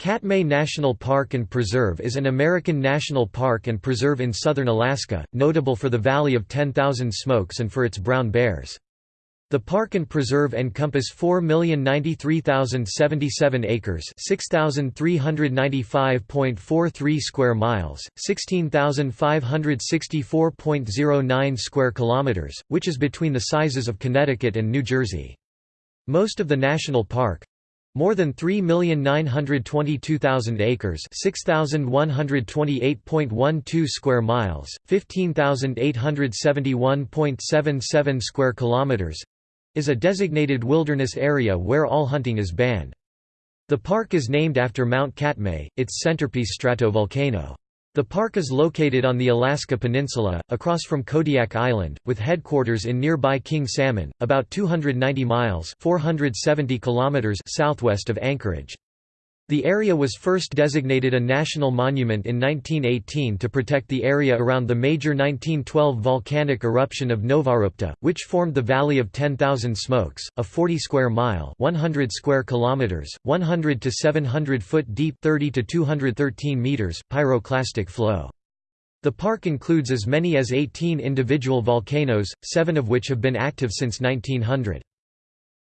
Katmai National Park and Preserve is an American national park and preserve in southern Alaska, notable for the Valley of 10,000 Smokes and for its brown bears. The park and preserve encompass 4,093,077 acres 6,395.43 square miles, 16,564.09 square kilometers, which is between the sizes of Connecticut and New Jersey. Most of the national park, more than 3,922,000 acres 6,128.12 square miles, 15,871.77 square kilometers is a designated wilderness area where all hunting is banned. The park is named after Mount Katmai, its centerpiece stratovolcano. The park is located on the Alaska Peninsula, across from Kodiak Island, with headquarters in nearby King Salmon, about 290 miles 470 kilometers southwest of Anchorage. The area was first designated a national monument in 1918 to protect the area around the major 1912 volcanic eruption of Novarupta, which formed the Valley of 10,000 Smokes, a 40 square mile, 100 square kilometers, 100 to 700 foot deep, 30 to 213 meters pyroclastic flow. The park includes as many as 18 individual volcanoes, 7 of which have been active since 1900.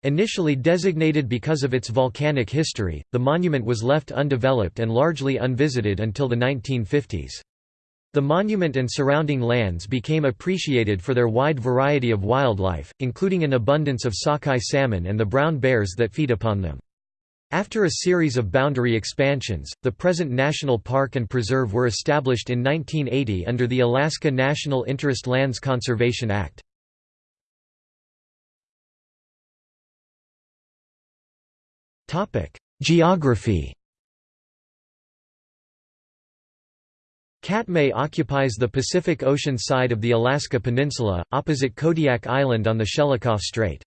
Initially designated because of its volcanic history, the monument was left undeveloped and largely unvisited until the 1950s. The monument and surrounding lands became appreciated for their wide variety of wildlife, including an abundance of sockeye salmon and the brown bears that feed upon them. After a series of boundary expansions, the present National Park and Preserve were established in 1980 under the Alaska National Interest Lands Conservation Act. Geography Katmai occupies the Pacific Ocean side of the Alaska Peninsula, opposite Kodiak Island on the Shelikof Strait.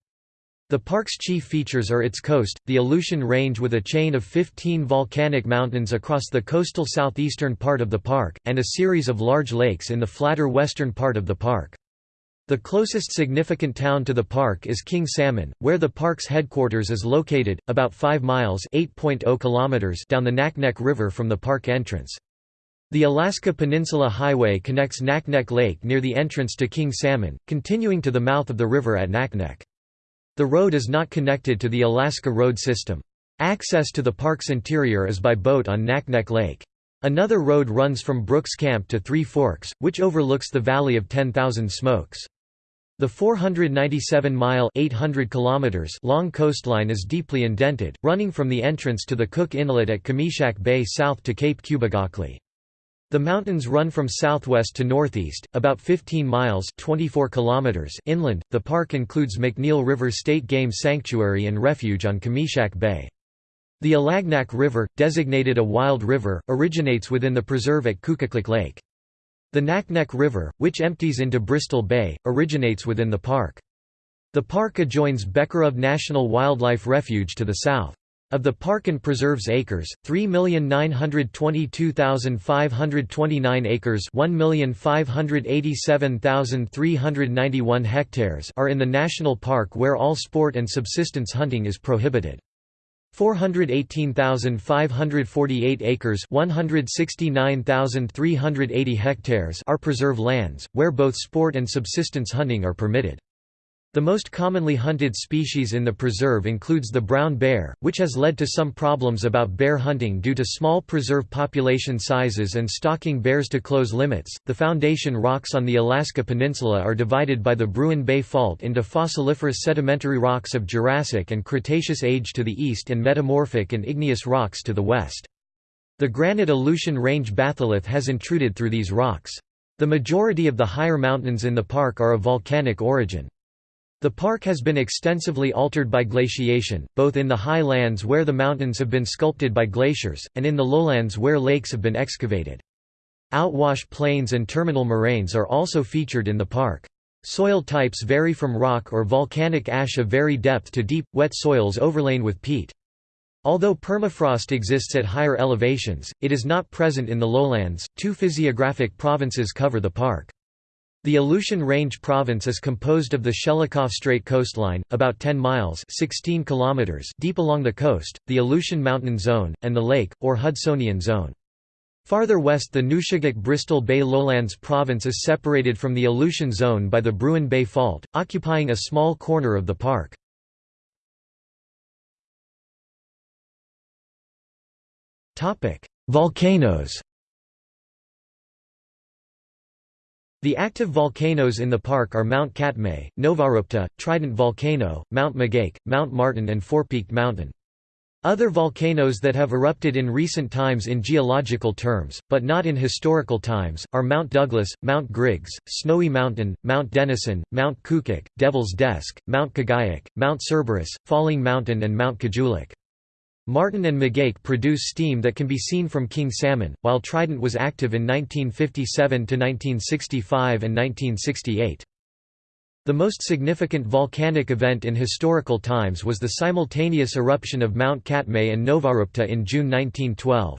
The park's chief features are its coast, the Aleutian Range with a chain of 15 volcanic mountains across the coastal southeastern part of the park, and a series of large lakes in the flatter western part of the park. The closest significant town to the park is King Salmon, where the park's headquarters is located, about 5 miles oh kilometers down the Naknek River from the park entrance. The Alaska Peninsula Highway connects Naknek Lake near the entrance to King Salmon, continuing to the mouth of the river at Naknek. The road is not connected to the Alaska road system. Access to the park's interior is by boat on Naknek Lake. Another road runs from Brooks Camp to Three Forks, which overlooks the Valley of 10,000 Smokes. The 497-mile long coastline is deeply indented, running from the entrance to the Cook Inlet at Kamishak Bay south to Cape Kubugakli. The mountains run from southwest to northeast, about 15 miles 24 kilometers inland. The park includes McNeil River State Game Sanctuary and Refuge on Kamishak Bay. The Alagnak River, designated a wild river, originates within the preserve at Kukaklek Lake. The Naknek River, which empties into Bristol Bay, originates within the park. The park adjoins Becharof National Wildlife Refuge to the south. Of the park and preserves acres, 3,922,529 acres 1,587,391 hectares are in the national park where all sport and subsistence hunting is prohibited. 418,548 acres 169,380 hectares are preserve lands, where both sport and subsistence hunting are permitted. The most commonly hunted species in the preserve includes the brown bear, which has led to some problems about bear hunting due to small preserve population sizes and stalking bears to close limits. The foundation rocks on the Alaska Peninsula are divided by the Bruin Bay Fault into fossiliferous sedimentary rocks of Jurassic and Cretaceous age to the east and metamorphic and igneous rocks to the west. The granite Aleutian Range batholith has intruded through these rocks. The majority of the higher mountains in the park are of volcanic origin. The park has been extensively altered by glaciation, both in the high lands where the mountains have been sculpted by glaciers, and in the lowlands where lakes have been excavated. Outwash plains and terminal moraines are also featured in the park. Soil types vary from rock or volcanic ash of very depth to deep, wet soils overlain with peat. Although permafrost exists at higher elevations, it is not present in the lowlands. Two physiographic provinces cover the park. The Aleutian Range province is composed of the Shelikof Strait coastline, about 10 miles 16 kilometers deep along the coast, the Aleutian Mountain Zone, and the Lake, or Hudsonian Zone. Farther west the Nushagak-Bristol Bay Lowlands province is separated from the Aleutian Zone by the Bruin Bay Fault, occupying a small corner of the park. Volcanoes The active volcanoes in the park are Mount Katmai, Novarupta, Trident Volcano, Mount Mageik, Mount Martin and Four-Peaked Mountain. Other volcanoes that have erupted in recent times in geological terms, but not in historical times, are Mount Douglas, Mount Griggs, Snowy Mountain, Mount Denison, Mount Kukak, Devil's Desk, Mount Kaguyak, Mount Cerberus, Falling Mountain and Mount Kejulik. Martin and Mageik produce steam that can be seen from King Salmon, while Trident was active in 1957 to 1965 and 1968. The most significant volcanic event in historical times was the simultaneous eruption of Mount Katmai and Novarupta in June 1912.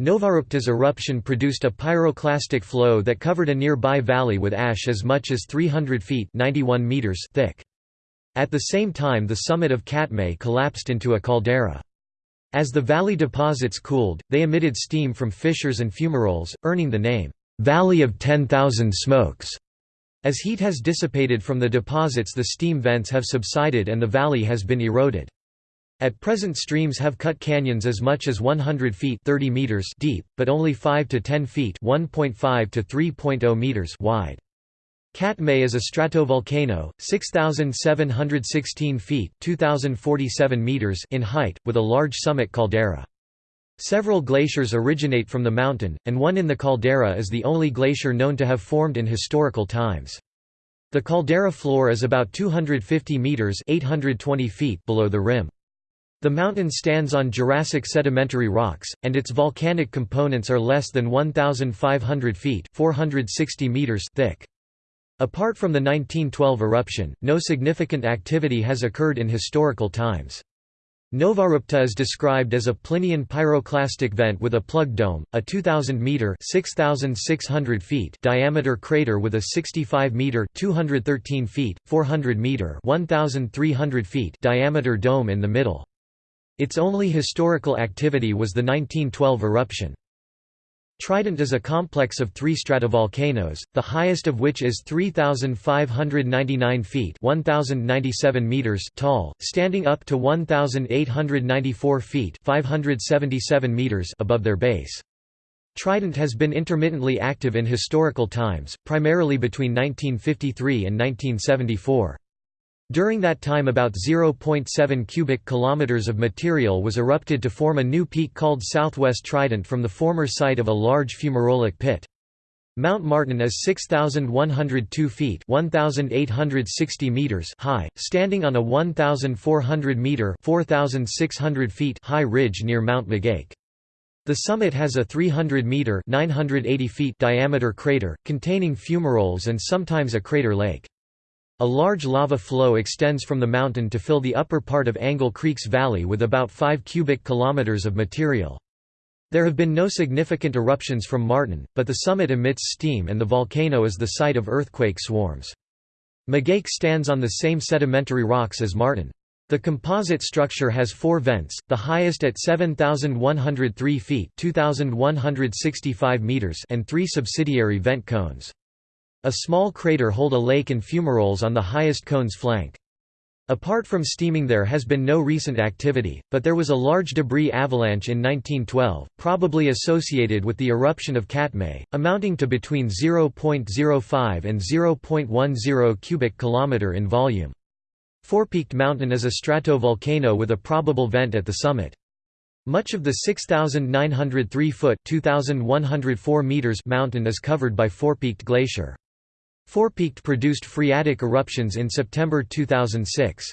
Novarupta's eruption produced a pyroclastic flow that covered a nearby valley with ash as much as 300 feet 91 meters thick. At the same time the summit of Katmai collapsed into a caldera. As the valley deposits cooled, they emitted steam from fissures and fumaroles, earning the name, "'Valley of 10,000 Smokes'". As heat has dissipated from the deposits the steam vents have subsided and the valley has been eroded. At present streams have cut canyons as much as 100 feet 30 meters deep, but only 5 to 10 feet 1.5 to 3.0 meters wide. Katmai is a stratovolcano, 6,716 feet 2,047 meters in height, with a large summit caldera. Several glaciers originate from the mountain, and one in the caldera is the only glacier known to have formed in historical times. The caldera floor is about 250 meters 820 feet below the rim. The mountain stands on Jurassic sedimentary rocks, and its volcanic components are less than 1,500 feet 460 meters thick. Apart from the 1912 eruption, no significant activity has occurred in historical times. Novarupta is described as a Plinian pyroclastic vent with a plug dome, a 2,000-metre feet diameter crater with a 65-metre 213 feet, 400-metre 1,300 feet diameter dome in the middle. Its only historical activity was the 1912 eruption. Trident is a complex of three stratovolcanoes, the highest of which is 3,599 feet 1,097 meters tall, standing up to 1,894 feet 577 meters above their base. Trident has been intermittently active in historical times, primarily between 1953 and 1974. During that time about 0.7 cubic kilometers of material was erupted to form a new peak called Southwest Trident from the former site of a large fumarolic pit. Mount Martin is 6,102 feet 1,860 meters high, standing on a 1,400-metre 4,600 feet high ridge near Mount Mageik. The summit has a 300-metre 980 feet diameter crater, containing fumaroles and sometimes a crater lake. A large lava flow extends from the mountain to fill the upper part of Angle Creek's valley with about 5 cubic kilometers of material. There have been no significant eruptions from Martin, but the summit emits steam and the volcano is the site of earthquake swarms. Mageik stands on the same sedimentary rocks as Martin. The composite structure has four vents, the highest at 7,103 feet 2,165 meters and three subsidiary vent cones. A small crater hold a lake and fumaroles on the highest cone's flank. Apart from steaming there has been no recent activity, but there was a large debris avalanche in 1912, probably associated with the eruption of Katmai, amounting to between 0.05 and 0.10 cubic kilometer in volume. Four-peaked mountain is a stratovolcano with a probable vent at the summit. Much of the 6,903-foot (2,104 meters) mountain is covered by Four-peaked Glacier. Four-peaked produced phreatic eruptions in September 2006.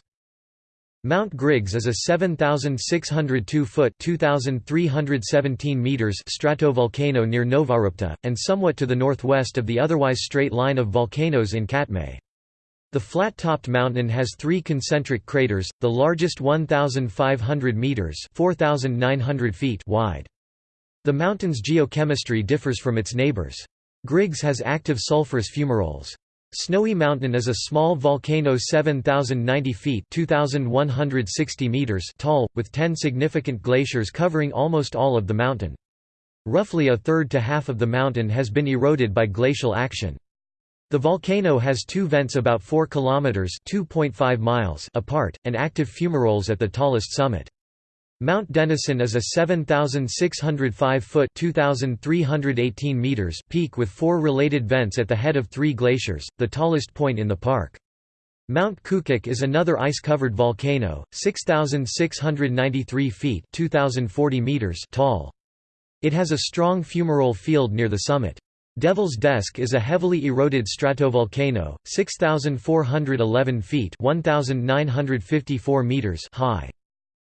Mount Griggs is a 7,602-foot (2,317 meters) stratovolcano near Novarupta, and somewhat to the northwest of the otherwise straight line of volcanoes in Katmai. The flat-topped mountain has three concentric craters, the largest 1,500 meters (4,900 feet) wide. The mountain's geochemistry differs from its neighbors. Griggs has active sulfurous fumaroles. Snowy Mountain is a small volcano 7,090 feet 2,160 meters tall, with ten significant glaciers covering almost all of the mountain. Roughly a third to half of the mountain has been eroded by glacial action. The volcano has two vents about 4 kilometers (2.5 miles) apart and active fumaroles at the tallest summit. Mount Denison is a 7,605-foot (2,318 meters) peak with four related vents at the head of three glaciers, the tallest point in the park. Mount Kukak is another ice-covered volcano, 6,693 feet (2,040 meters) tall. It has a strong fumarole field near the summit. Devil's Desk is a heavily eroded stratovolcano, 6,411 feet 1,954 meters high.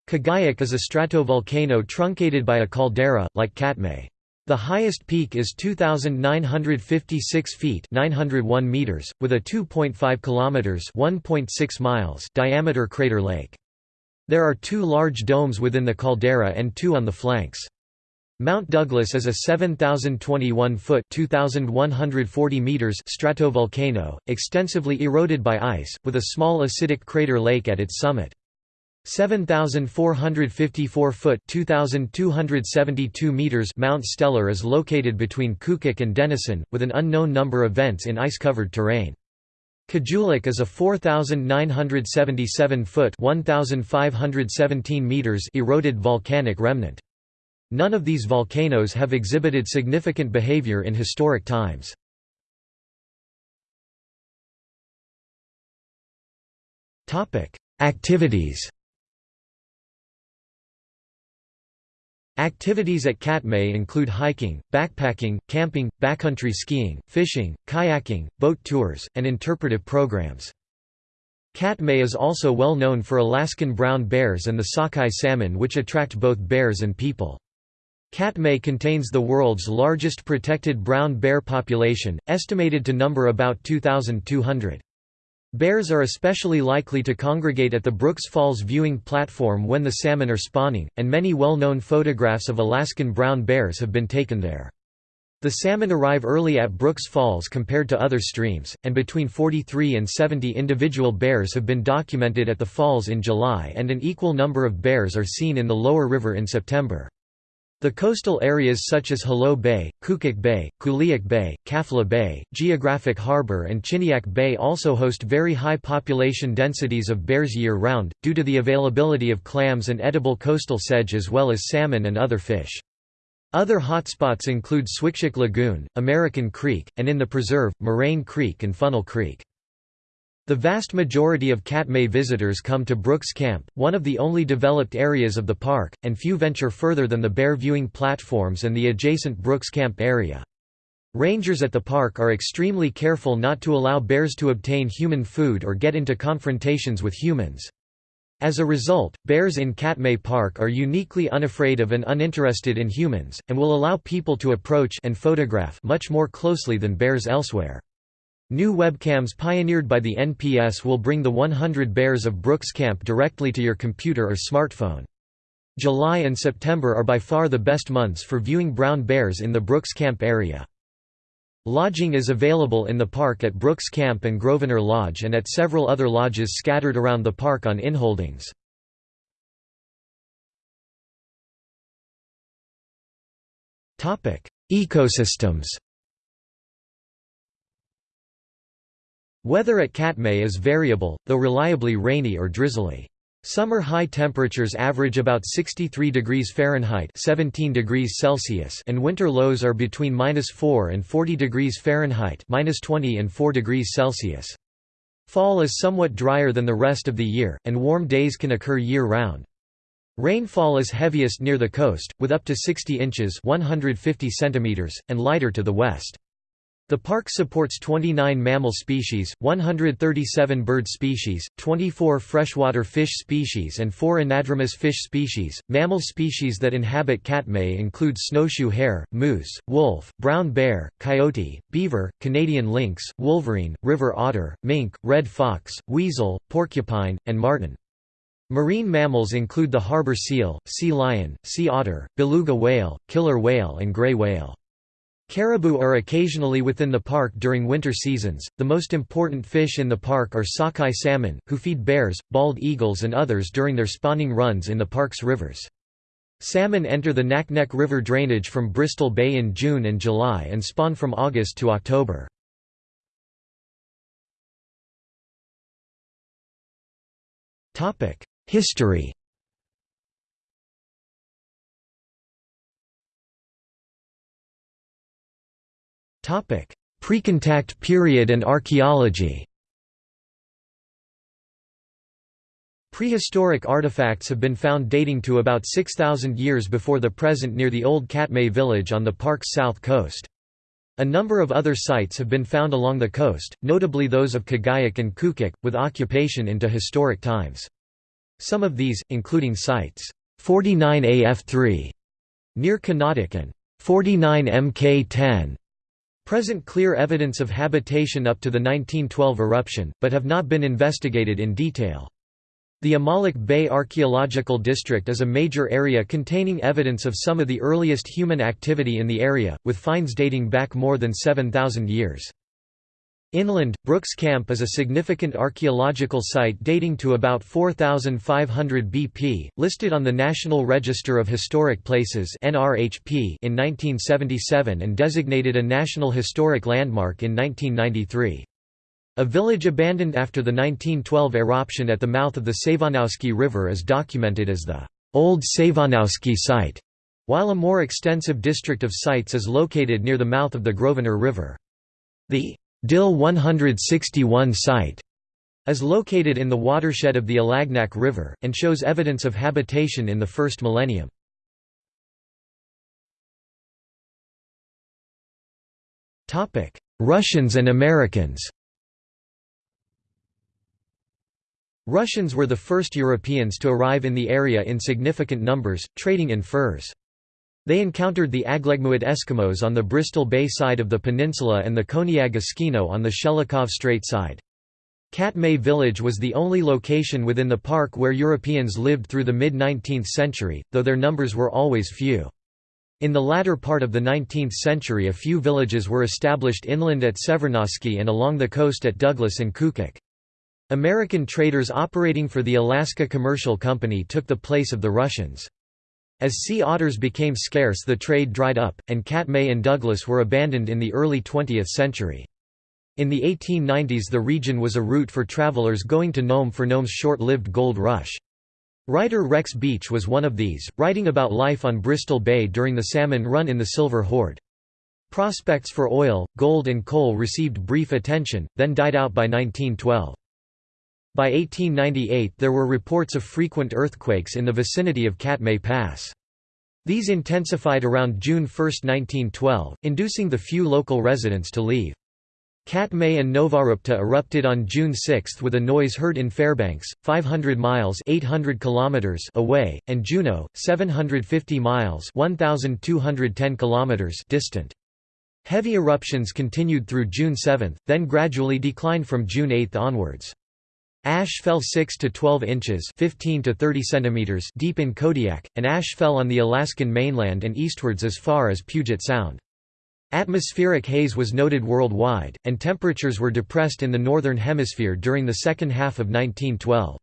Kaguyak is a stratovolcano truncated by a caldera, like Katmai. The highest peak is 2,956 feet 901 meters, with a 2.5 kilometers 1.6 miles diameter crater lake. There are two large domes within the caldera and two on the flanks. Mount Douglas is a 7,021-foot (2,140 meters) stratovolcano, extensively eroded by ice, with a small acidic crater lake at its summit. 7,454-foot (2,272 meters) Mount Steller is located between Kukak and Denison, with an unknown number of vents in ice-covered terrain. Kejulik is a 4,977-foot (1,517 meters) eroded volcanic remnant. None of these volcanoes have exhibited significant behavior in historic times. Activities Activities at Katmai include hiking, backpacking, camping, backcountry skiing, fishing, kayaking, boat tours, and interpretive programs. Katmai is also well known for Alaskan brown bears and the sockeye salmon which attract both bears and people. Katmai contains the world's largest protected brown bear population, estimated to number about 2,200. Bears are especially likely to congregate at the Brooks Falls viewing platform when the salmon are spawning, and many well-known photographs of Alaskan brown bears have been taken there. The salmon arrive early at Brooks Falls compared to other streams, and between 43 and 70 individual bears have been documented at the falls in July and an equal number of bears are seen in the lower river in September. The coastal areas such as Hallo Bay, Kukak Bay, Kuliak Bay, Kaflia Bay, Geographic Harbor and Chiniak Bay also host very high population densities of bears year-round, due to the availability of clams and edible coastal sedge as well as salmon and other fish. Other hotspots include Swikshak Lagoon, American Creek, and in the preserve, Moraine Creek and Funnel Creek. The vast majority of Katmai visitors come to Brooks Camp, one of the only developed areas of the park, and few venture further than the bear viewing platforms and the adjacent Brooks Camp area. Rangers at the park are extremely careful not to allow bears to obtain human food or get into confrontations with humans. As a result, bears in Katmai Park are uniquely unafraid of and uninterested in humans, and will allow people to approach and photograph much more closely than bears elsewhere. New webcams pioneered by the NPS will bring the 100 bears of Brooks Camp directly to your computer or smartphone. July and September are by far the best months for viewing brown bears in the Brooks Camp area. Lodging is available in the park at Brooks Camp and Grosvenor Lodge and at several other lodges scattered around the park on inholdings. Ecosystems Weather at Katmai is variable, though reliably rainy or drizzly. Summer high temperatures average about 63 degrees Fahrenheit 17 degrees Celsius and winter lows are between -4 and 40 degrees Fahrenheit -20 and 4 degrees Celsius. Fall is somewhat drier than the rest of the year, and warm days can occur year-round. Rainfall is heaviest near the coast, with up to 60 inches 150 centimeters, and lighter to the west. The park supports 29 mammal species, 137 bird species, 24 freshwater fish species and 4 anadromous fish species. Mammal species that inhabit Katmai include snowshoe hare, moose, wolf, brown bear, coyote, beaver, Canadian lynx, wolverine, river otter, mink, red fox, weasel, porcupine, and marten. Marine mammals include the harbor seal, sea lion, sea otter, beluga whale, killer whale and gray whale. Caribou are occasionally within the park during winter seasons. The most important fish in the park are sockeye salmon, who feed bears, bald eagles, and others during their spawning runs in the park's rivers. Salmon enter the Naknek River drainage from Bristol Bay in June and July and spawn from August to October. History Precontact period and archaeology Prehistoric artifacts have been found dating to about 6,000 years before the present near the old Katmai village on the park's south coast. A number of other sites have been found along the coast, notably those of Kaguyak and Kukak, with occupation into historic times. Some of these, including sites 49 AF3 near Kanadik and 49 MK10 present clear evidence of habitation up to the 1912 eruption, but have not been investigated in detail. The Amalik Bay Archaeological District is a major area containing evidence of some of the earliest human activity in the area, with finds dating back more than 7,000 years. Inland, Brooks Camp is a significant archaeological site dating to about 4500 BP, listed on the National Register of Historic Places in 1977 and designated a National Historic Landmark in 1993. A village abandoned after the 1912 eruption at the mouth of the Savonoski River is documented as the Old Savonoski Site, while a more extensive district of sites is located near the mouth of the Grosvenor River. The Dill 161 site is located in the watershed of the Alagnak River, and shows evidence of habitation in the first millennium. Russians and Americans Russians were the first Europeans to arrive in the area in significant numbers, trading in furs. They encountered the Aglegmiut Eskimos on the Bristol Bay side of the peninsula and the Koniag Eskimo on the Shelikof Strait side. Katmai village was the only location within the park where Europeans lived through the mid-19th century, though their numbers were always few. In the latter part of the 19th century a few villages were established inland at Savonoski and along the coast at Douglas and Kukak. American traders operating for the Alaska Commercial Company took the place of the Russians. As sea otters became scarce the trade dried up, and Katmai and Douglas were abandoned in the early 20th century. In the 1890s the region was a route for travelers going to Nome for Nome's short-lived gold rush. Writer Rex Beach was one of these, writing about life on Bristol Bay during the salmon run in the Silver Horde. Prospects for oil, gold and coal received brief attention, then died out by 1912. By 1898 there were reports of frequent earthquakes in the vicinity of Katmai Pass. These intensified around June 1, 1912, inducing the few local residents to leave. Katmai and Novarupta erupted on June 6 with a noise heard in Fairbanks, 500 miles 800 kilometers away, and Juneau, 750 miles 1,210 kilometers distant. Heavy eruptions continued through June 7, then gradually declined from June 8 onwards. Ash fell 6 to 12 inches 15 to 30 centimeters deep in Kodiak, and ash fell on the Alaskan mainland and eastwards as far as Puget Sound. Atmospheric haze was noted worldwide, and temperatures were depressed in the Northern Hemisphere during the second half of 1912.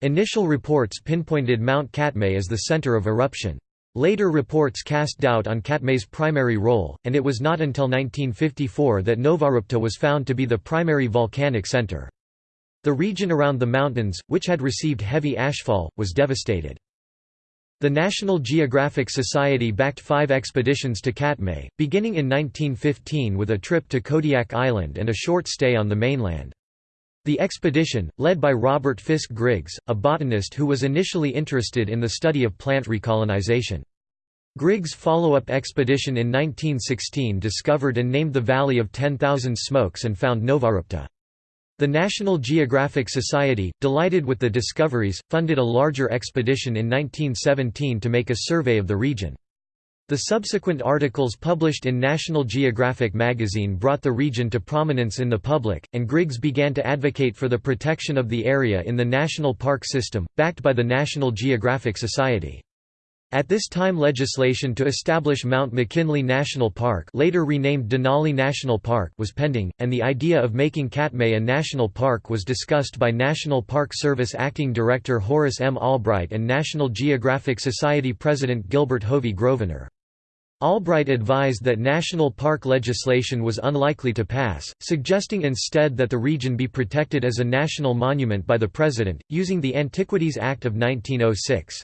Initial reports pinpointed Mount Katmai as the center of eruption. Later reports cast doubt on Katmai's primary role, and it was not until 1954 that Novarupta was found to be the primary volcanic center. The region around the mountains, which had received heavy ashfall, was devastated. The National Geographic Society backed five expeditions to Katmai, beginning in 1915 with a trip to Kodiak Island and a short stay on the mainland. The expedition, led by Robert Fisk Griggs, a botanist who was initially interested in the study of plant recolonization. Griggs' follow-up expedition in 1916 discovered and named the Valley of 10,000 Smokes and found Novarupta. The National Geographic Society, delighted with the discoveries, funded a larger expedition in 1917 to make a survey of the region. The subsequent articles published in National Geographic magazine brought the region to prominence in the public, and Griggs began to advocate for the protection of the area in the national park system, backed by the National Geographic Society. At this time legislation to establish Mount McKinley National Park later renamed Denali National Park was pending, and the idea of making Katmai a national park was discussed by National Park Service Acting Director Horace M. Albright and National Geographic Society President Gilbert Hovey Grosvenor. Albright advised that national park legislation was unlikely to pass, suggesting instead that the region be protected as a national monument by the President, using the Antiquities Act of 1906.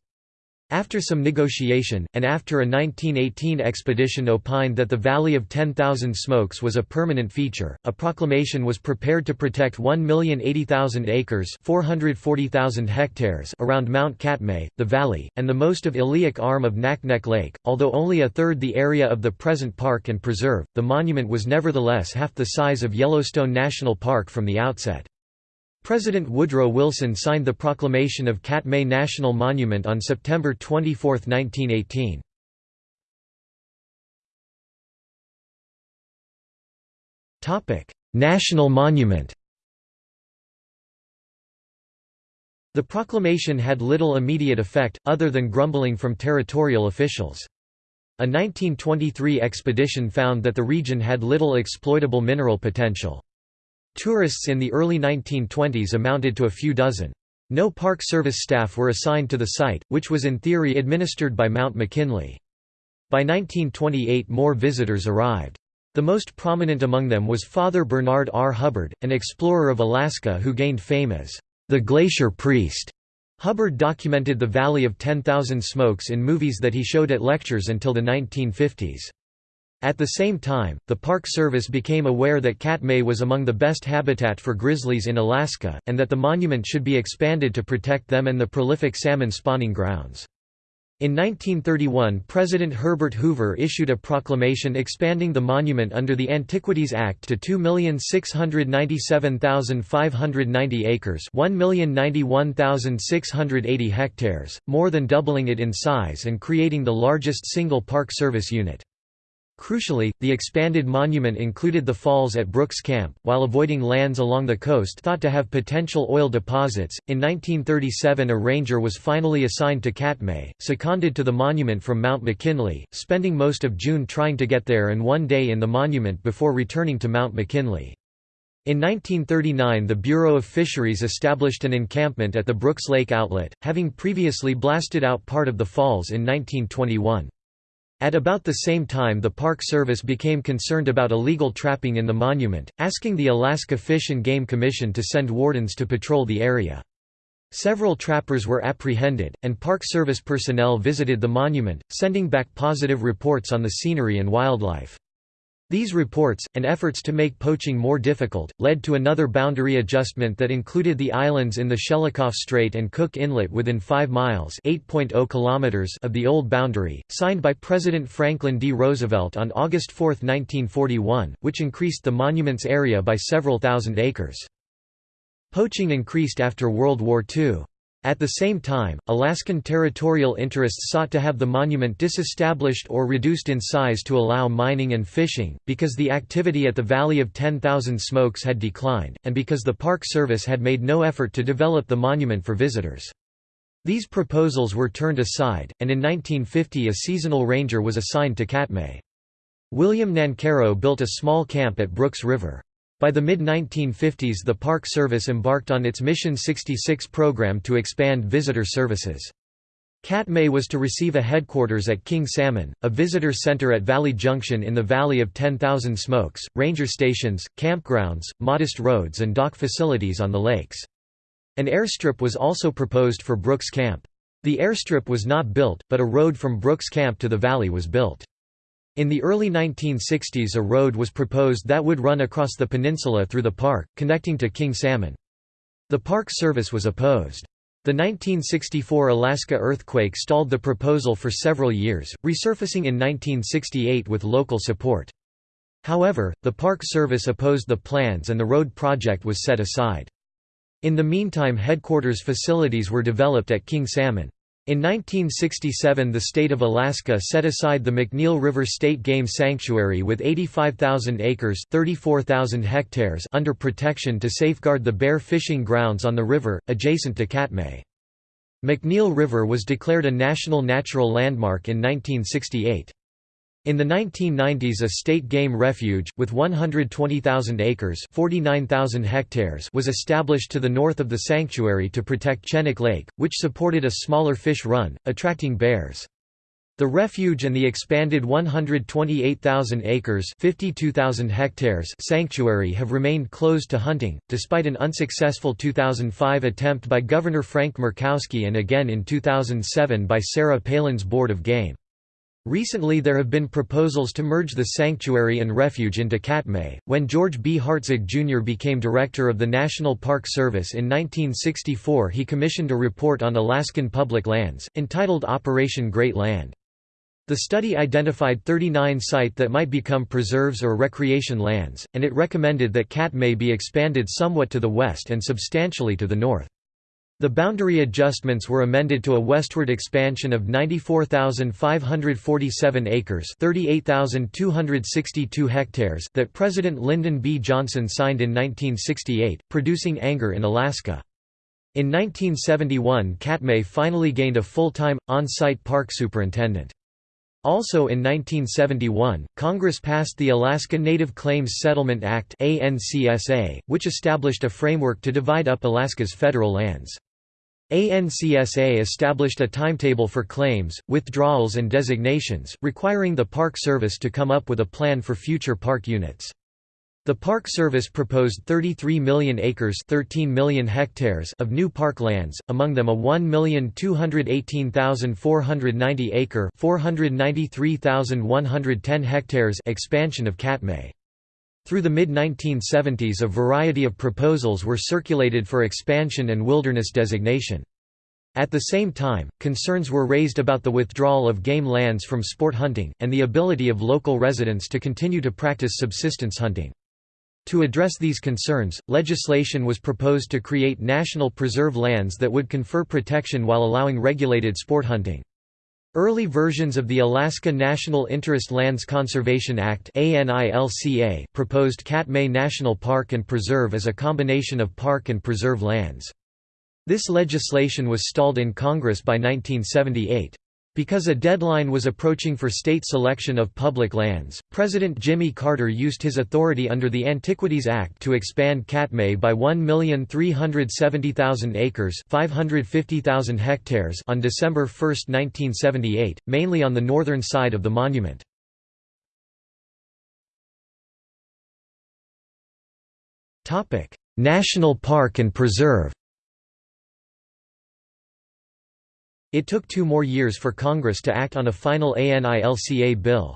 After some negotiation, and after a 1918 expedition opined that the Valley of 10,000 Smokes was a permanent feature, a proclamation was prepared to protect 1,080,000 acres 440,000 hectares around Mount Katmai, the valley, and the most of Iliuk arm of Naknek Lake. Although only a third the area of the present park and preserve, the monument was nevertheless half the size of Yellowstone National Park from the outset. President Woodrow Wilson signed the proclamation of Katmai National Monument on September 24, 1918. National Monument The proclamation had little immediate effect, other than grumbling from territorial officials. A 1923 expedition found that the region had little exploitable mineral potential. Tourists in the early 1920s amounted to a few dozen. No Park Service staff were assigned to the site, which was in theory administered by Mount McKinley. By 1928 more visitors arrived. The most prominent among them was Father Bernard R. Hubbard, an explorer of Alaska who gained fame as the Glacier Priest. Hubbard documented the Valley of 10,000 Smokes in movies that he showed at lectures until the 1950s. At the same time, the Park Service became aware that Katmai was among the best habitat for grizzlies in Alaska, and that the monument should be expanded to protect them and the prolific salmon spawning grounds. In 1931 President Herbert Hoover issued a proclamation expanding the monument under the Antiquities Act to 2,697,590 acres 1,091,680 hectares, more than doubling it in size and creating the largest single Park Service unit. Crucially, the expanded monument included the falls at Brooks Camp, while avoiding lands along the coast thought to have potential oil deposits. In 1937, a ranger was finally assigned to Katmai, seconded to the monument from Mount McKinley, spending most of June trying to get there and one day in the monument before returning to Mount McKinley. In 1939 the Bureau of Fisheries established an encampment at the Brooks Lake outlet, having previously blasted out part of the falls in 1921. At about the same time the Park Service became concerned about illegal trapping in the monument, asking the Alaska Fish and Game Commission to send wardens to patrol the area. Several trappers were apprehended, and Park Service personnel visited the monument, sending back positive reports on the scenery and wildlife. These reports, and efforts to make poaching more difficult, led to another boundary adjustment that included the islands in the Shelikof Strait and Cook Inlet within 5 miles kilometers of the old boundary, signed by President Franklin D. Roosevelt on August 4, 1941, which increased the monument's area by several thousand acres. Poaching increased after World War II. At the same time, Alaskan territorial interests sought to have the monument disestablished or reduced in size to allow mining and fishing, because the activity at the Valley of 10,000 Smokes had declined, and because the Park Service had made no effort to develop the monument for visitors. These proposals were turned aside, and in 1950 a seasonal ranger was assigned to Katmai. William Nancarrow built a small camp at Brooks River. By the mid-1950s the Park Service embarked on its Mission 66 program to expand visitor services. Katmai was to receive a headquarters at King Salmon, a visitor center at Valley Junction in the Valley of 10,000 Smokes, ranger stations, campgrounds, modest roads and dock facilities on the lakes. An airstrip was also proposed for Brooks Camp. The airstrip was not built, but a road from Brooks Camp to the valley was built. In the early 1960s a road was proposed that would run across the peninsula through the park, connecting to King Salmon. The Park Service was opposed. The 1964 Alaska earthquake stalled the proposal for several years, resurfacing in 1968 with local support. However, the Park Service opposed the plans and the road project was set aside. In the meantime headquarters facilities were developed at King Salmon. In 1967 the state of Alaska set aside the McNeil River State Game Sanctuary with 85,000 acres 34,000 hectares under protection to safeguard the bear fishing grounds on the river, adjacent to Katmai. McNeil River was declared a National Natural Landmark in 1968. In the 1990s a state game refuge, with 120,000 acres 49,000 hectares was established to the north of the sanctuary to protect Chinook Lake, which supported a smaller fish run, attracting bears. The refuge and the expanded 128,000 acres 52,000 hectares sanctuary have remained closed to hunting, despite an unsuccessful 2005 attempt by Governor Frank Murkowski and again in 2007 by Sarah Palin's Board of Game. Recently there have been proposals to merge the sanctuary and refuge into Katmai. When George B. Hartzog Jr. became director of the National Park Service in 1964 he commissioned a report on Alaskan public lands, entitled Operation Great Land. The study identified 39 sites that might become preserves or recreation lands, and it recommended that Katmai be expanded somewhat to the west and substantially to the north. The boundary adjustments were amended to a westward expansion of 94,547 acres 38,262 hectares that President Lyndon B. Johnson signed in 1968, producing anger in Alaska. In 1971 Katmai finally gained a full-time, on-site park superintendent. Also in 1971, Congress passed the Alaska Native Claims Settlement Act which established a framework to divide up Alaska's federal lands. ANCSA established a timetable for claims, withdrawals and designations, requiring the Park Service to come up with a plan for future park units. The Park Service proposed 33 million acres 13 million hectares of new park lands, among them a 1,218,490 acre 493,110 hectares expansion of Katmai. Through the mid-1970s a variety of proposals were circulated for expansion and wilderness designation. At the same time, concerns were raised about the withdrawal of game lands from sport hunting, and the ability of local residents to continue to practice subsistence hunting. To address these concerns, legislation was proposed to create national preserve lands that would confer protection while allowing regulated sport hunting. Early versions of the Alaska National Interest Lands Conservation Act proposed Katmai National Park and Preserve as a combination of park and preserve lands. This legislation was stalled in Congress by 1978. Because a deadline was approaching for state selection of public lands, President Jimmy Carter used his authority under the Antiquities Act to expand Katmai by 1,370,000 acres 550,000 hectares on December 1, 1978, mainly on the northern side of the monument. National Park and Preserve It took two more years for Congress to act on a final ANILCA bill.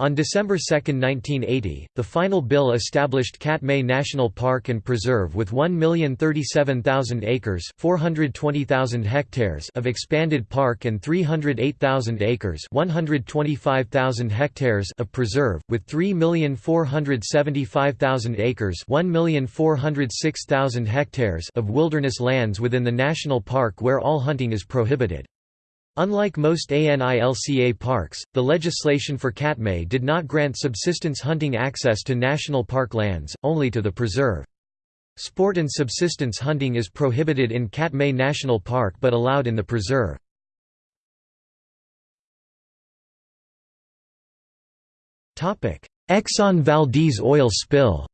On December 2, 1980, the final bill established Katmai National Park and Preserve with 1,037,000 acres 420,000 hectares of expanded park and 308,000 acres 125,000 hectares of preserve, with 3,475,000 acres 1,406,000 hectares of wilderness lands within the national park where all hunting is prohibited. Unlike most ANILCA parks, the legislation for Katmai did not grant subsistence hunting access to national park lands, only to the preserve. Sport and subsistence hunting is prohibited in Katmai National Park but allowed in the preserve. Exxon Valdez oil spill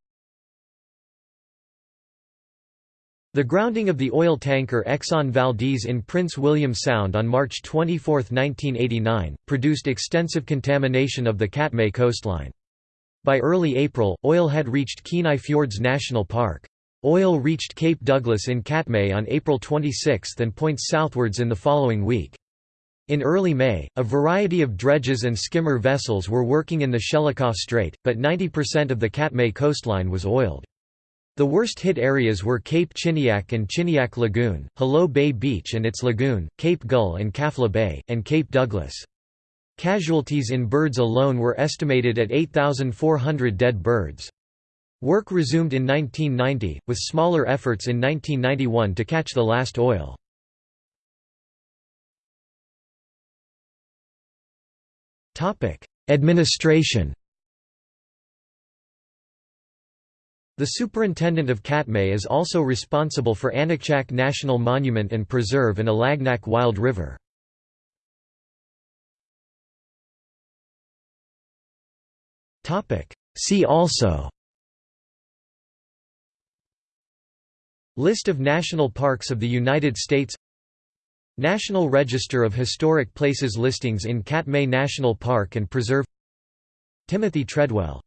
The grounding of the oil tanker Exxon Valdez in Prince William Sound on March 24, 1989, produced extensive contamination of the Katmai coastline. By early April, oil had reached Kenai Fjords National Park. Oil reached Cape Douglas in Katmai on April 26 and points southwards in the following week. In early May, a variety of dredges and skimmer vessels were working in the Shelikof Strait, but 90% of the Katmai coastline was oiled. The worst hit areas were Cape Chiniak and Chiniak Lagoon, Hallo Bay Beach and its lagoon, Cape Gull and Kaflia Bay, and Cape Douglas. Casualties in birds alone were estimated at 8,400 dead birds. Work resumed in 1990, with smaller efforts in 1991 to catch the last oil. Administration The superintendent of Katmai is also responsible for Aniakchak National Monument and Preserve and Alagnak Wild River. See also List of national parks of the United States National Register of Historic Places listings in Katmai National Park and Preserve Timothy Treadwell